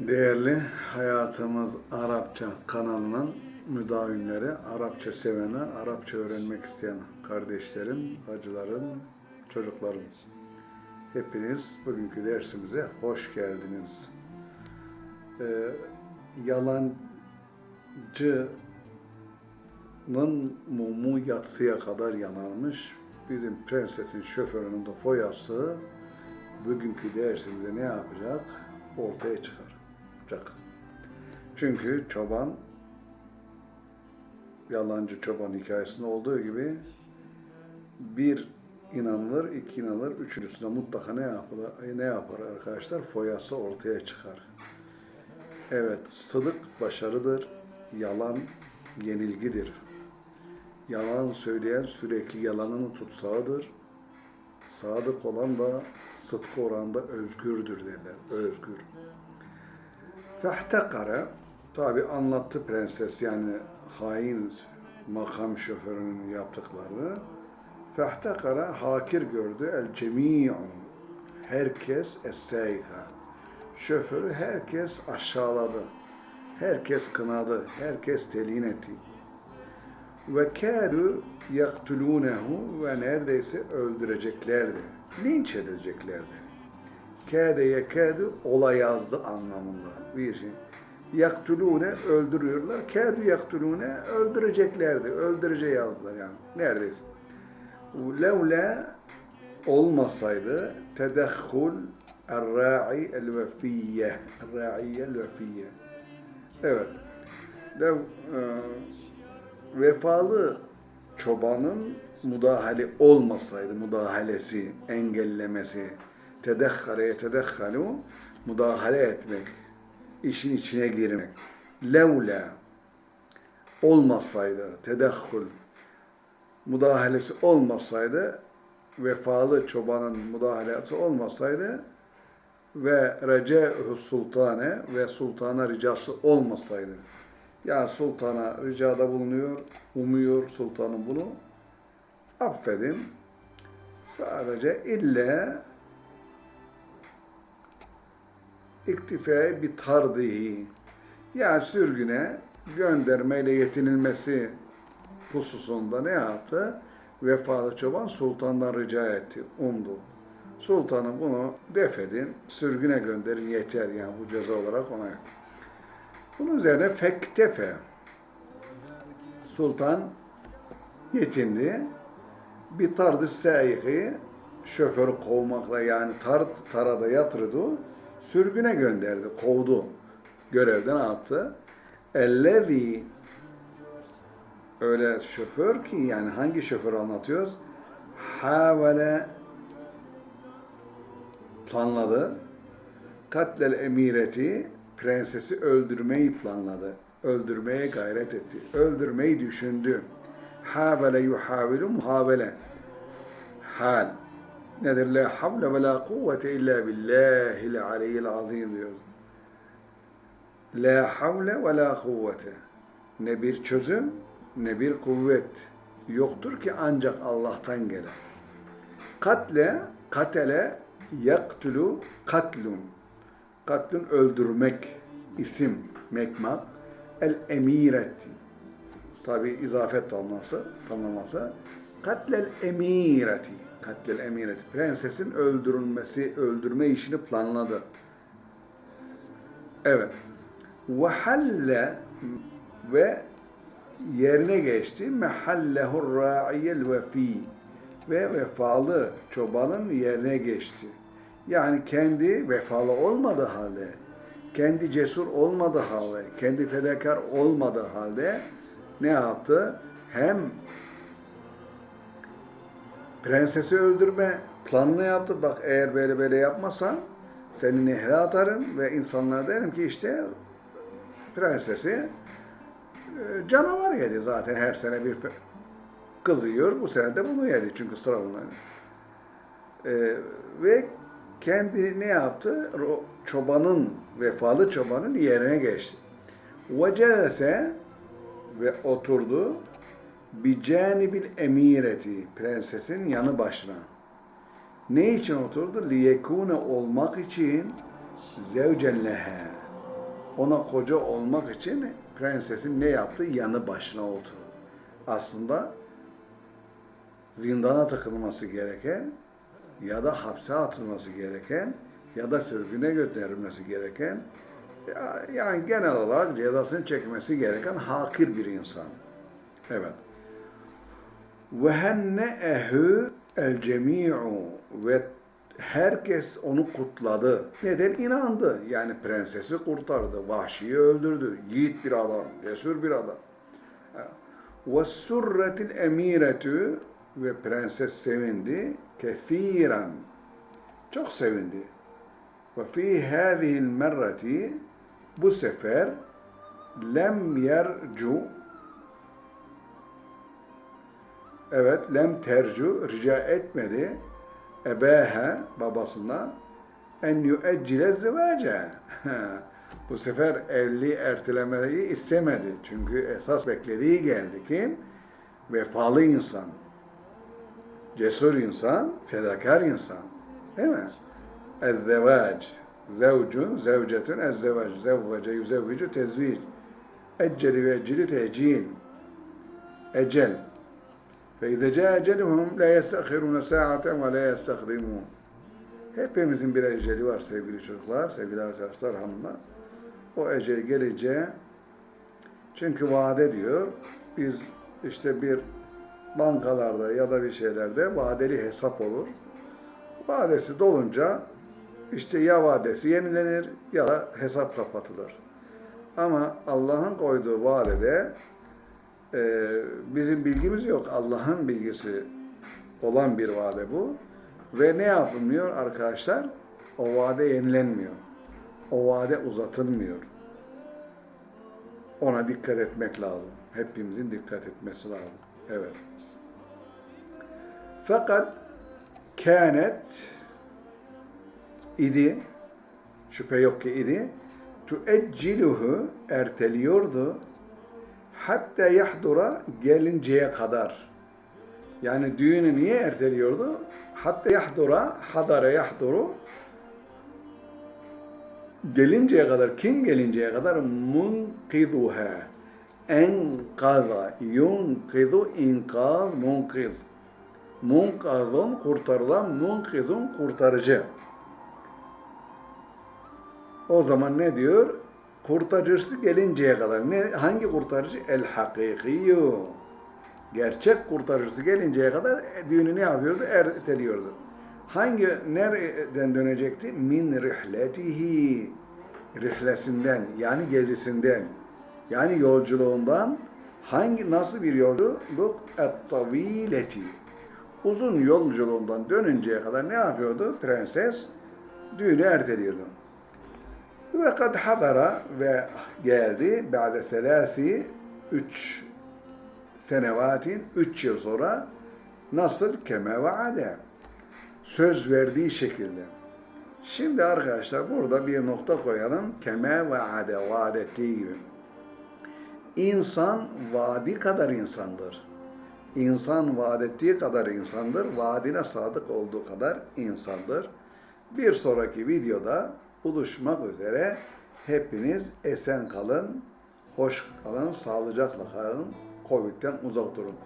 Değerli Hayatımız Arapça kanalının müdavimleri, Arapça sevenler, Arapça öğrenmek isteyen kardeşlerim, hacılarım, çocuklarım. Hepiniz bugünkü dersimize hoş geldiniz. Ee, yalancının mumu yatsıya kadar yanarmış. Bizim prensesin şoförünün de foyası bugünkü dersimizde ne yapacak? Ortaya çıkaracak. Çünkü çoban yalancı çoban hikayesinde olduğu gibi bir inanılır, iki inanılır, üçüncüsünde mutlaka ne yapılır, ne yapar arkadaşlar? Foyası ortaya çıkar. Evet, sıdık başarıdır, yalan yenilgidir. Yalan söyleyen sürekli yalanını tutsağıdır. Sadık olan da sıdkı oranda özgürdür derler, özgür. Fehtekara, tabi anlattı prenses yani hain makam şoförünün yaptıklarını. Fehtekara hakir gördü el cemi'u, herkes es-seyha. Şoförü herkes aşağıladı, herkes kınadı, herkes telin etti. Ve kâdu yaktulûnehu ve neredeyse öldüreceklerdi, linç edeceklerdi. Kâde yekâdu ola yazdı anlamında bir şey. Yaktulûne öldürüyorlar. Kâdu yaktulûne öldüreceklerdi. Öldürece yazdılar yani. Neredeyse. Levla olmasaydı tedehhul el-ra'i el-vefiyye el-vefiyye Evet. Lev, e, vefalı çobanın müdahale olmasaydı, müdahalesi, engellemesi, tedekhale tedekhalu müdahale etmek, işin içine girmek. Levla olmasaydı, tedekhul müdahalesi olmasaydı, vefalı çobanın müdahalesi olmasaydı ve rece'hu sultane ve sultana ricası olmasaydı. Yani sultana ricada bulunuyor, umuyor sultanın bunu. Affedin. Sadece illa iktifai bir tardihi yani sürgüne göndermeyle yetinilmesi hususunda ne yaptı? Vefalı çoban sultandan rica etti, umdu. Sultanım bunu defedin, sürgüne gönderin yeter yani bu ceza olarak ona. Bunun üzerine fektefe. Sultan yetindi. Bir tardı sayihi şoförü kovmakla yani tar, tarada yatırdı sürgüne gönderdi, kovdu. Görevden attı. Ellevi öyle şoför ki yani hangi şoför anlatıyoruz? Havale planladı. Katlel emireti prensesi öldürmeyi planladı. Öldürmeye gayret etti. Öldürmeyi düşündü. Havale yuhavilu muhavele. Hal nedir? La havle ve la kuvvete illa billahil aliyyil azim diyoruz. La havle ve la kuvvete. Ne bir çözüm ne bir kuvvet yoktur ki ancak Allah'tan gelen. Katle, katele, yaktulu, katlun. Katlun öldürmek, isim, mekmak. El emireti. Tabi izafet tamlaması, tamlaması. Katlel emireti katlel emiret. Prensesin öldürülmesi, öldürme işini planladı. Evet. Ve halle ve yerine geçti. Mehallehur ra'iyel vefi ve vefalı çobanın yerine geçti. Yani kendi vefalı olmadığı halde, kendi cesur olmadığı halde, kendi fedakar olmadığı halde ne yaptı? Hem Prensesi öldürme planını yaptı. Bak eğer böyle böyle yapmazsan seni nehre atarım ve insanlara derim ki işte prensesi e, canavar yedi zaten her sene bir kız yiyor. Bu sene de bunu yedi çünkü sıra. Ee, ve kendi ne yaptı? Çobanın, vefalı çobanın yerine geçti. Ve ve oturdu bir canibil emireti, prensesin yanı başına. Ne için oturdu? Liyekune olmak için zevcen lehe. Ona koca olmak için prensesin ne yaptı? Yanı başına oturdu. Aslında zindana tıkılması gereken ya da hapse atılması gereken ya da sürgüne gönderilmesi gereken ya- yani genel olarak cezasını çekmesi gereken hakir bir insan. Evet. El cemi'u ve herkes onu kutladı. Neden? inandı. Yani prensesi kurtardı, vahşiyi öldürdü. Yiğit bir adam, cesur bir adam. Surretil emiretü ve prenses sevindi. Kefiren. Çok sevindi. Fi hâzihil merreti bu sefer lem yercu evet lem tercu rica etmedi ebehe babasına en yüeccile zıvaca. Bu sefer evliliği ertelemeyi istemedi. Çünkü esas beklediği geldi kim? Vefalı insan, cesur insan, fedakar insan. Değil mi? Ezzevac. Zevcun, zevcetun, ezzevac. Zevvece, yüzevvicu, tezvic. Ecceli ve ecceli tecil. Ecel. فَاِذَا جَاء اَجَلُهُمْ لَا يَسْتَخِرُونَ سَاعَةً وَلَا يَسْتَخْدِمُونَ Hepimizin bir eceli var sevgili çocuklar, sevgili arkadaşlar, hanımlar. O ecel gelince, çünkü vade diyor, biz işte bir bankalarda ya da bir şeylerde vadeli hesap olur. Vadesi dolunca işte ya vadesi yenilenir ya da hesap kapatılır. Ama Allah'ın koyduğu vadede e, bizim bilgimiz yok. Allah'ın bilgisi olan bir vade bu. Ve ne yapılmıyor arkadaşlar? O vade yenilenmiyor. O vade uzatılmıyor. Ona dikkat etmek lazım. Hepimizin dikkat etmesi lazım. Evet. Fakat kânet idi, şüphe yok ki idi, tuecciluhu erteliyordu hatta yahdura gelinceye kadar. Yani düğünü niye erteliyordu? Hatta yahdura, hadara yahduru gelinceye kadar, kim gelinceye kadar? Munkiduha. Enkaza, yunkidu, inkaz, munkiz. Munkazun, kurtarılan, munkizun, kurtarıcı. O zaman ne diyor? Kurtarıcısı gelinceye kadar. Ne, hangi kurtarıcı? El hakikiyyu. Gerçek kurtarıcısı gelinceye kadar düğünü ne yapıyordu? Erteliyordu. Hangi, nereden dönecekti? Min rihletihi. Rihlesinden, yani gezisinden, yani yolculuğundan. Hangi, nasıl bir yolculuk? Et-tavileti. Uzun yolculuğundan dönünceye kadar ne yapıyordu? Prenses düğünü erteliyordu. Ve kad hadara ve geldi ba'de selasi üç senevatin üç yıl sonra nasıl keme vaade söz verdiği şekilde. Şimdi arkadaşlar burada bir nokta koyalım. Keme vaade vaad ettiği gibi. İnsan vadi kadar insandır. İnsan vaad ettiği kadar insandır. Vaadine sadık olduğu kadar insandır. Bir sonraki videoda buluşmak üzere. Hepiniz esen kalın, hoş kalın, sağlıcakla kalın, Covid'den uzak durun.